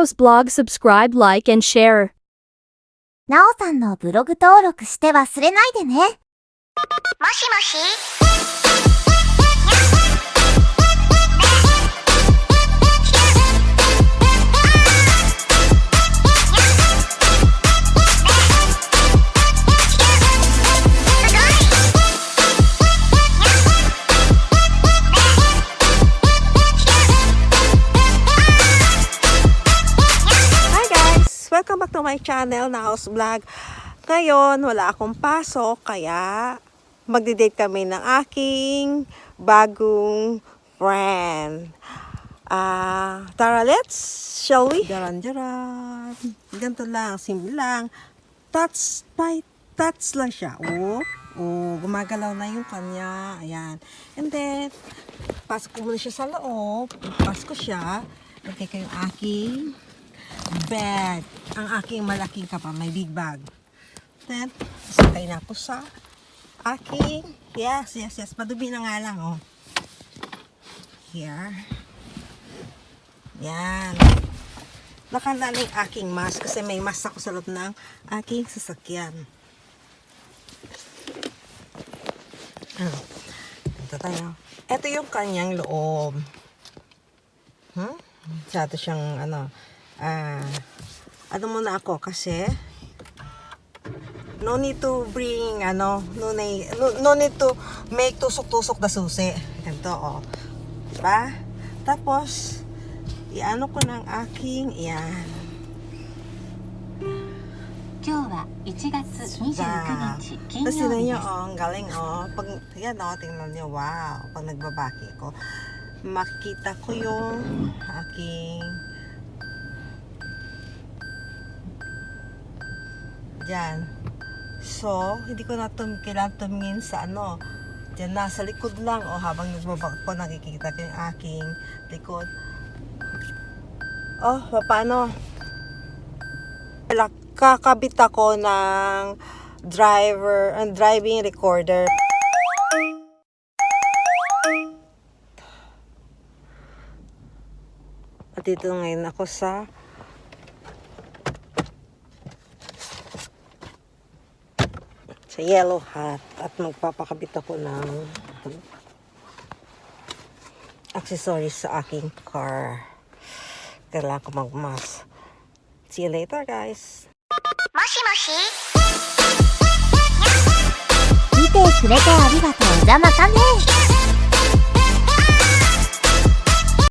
Naos blog subscribe like and share. なおさんのブログ登録して忘れないでね。もしもし「my channel na House Vlog. Ngayon, wala akong pasok, kaya magdi-date kami ng aking bagong friend. Ah, tara, let's, shall we? Jaran, jaran. Ganito lang, simple lang. Touch by touch lang siya. Oh, oh, gumagalaw na yung kanya. Ayan. And then, pasok ko muna siya sa loob. Pasok ko siya. Lagay ko yung aking bag. Ang aking malaking kapa, may big bag. Then, sakay na ako sa aking, yes, yes, yes, madumi na nga lang, oh. Here. Yan. Nakanda na yung aking mask kasi may mask ako sa loob ng aking sasakyan. Ano? Ito tayo. Ito yung kanyang loob. Hmm? Masyado siyang ano, ah, ano muna ako kasi no need to bring ano, no, need, no, no need to make tusok-tusok na susi. Ganito, oh. Diba? Tapos, iano ko ng aking, yan. 今日は1月29日金 Tapos 曜 tingnan 日 nyo, です oh, ang galing, oh. Pag, yan, oh, tingnan nyo, wow. Pag nagbabaki ko, makita ko yung aking Diyan. So, hindi ko na tum kailangan tumingin sa ano. Diyan, nasa likod lang. O, habang nagbabak ko, nakikita ko yung aking likod. Oh, paano? Kakabit ako ng driver, uh, driving recorder. At dito ngayon ako sa sa yellow hat at magpapakabit ako ng accessories sa aking car. Kailangan ko magmas. See you later, guys! Moshi Moshi! Mite kurete arigatou gozaimasu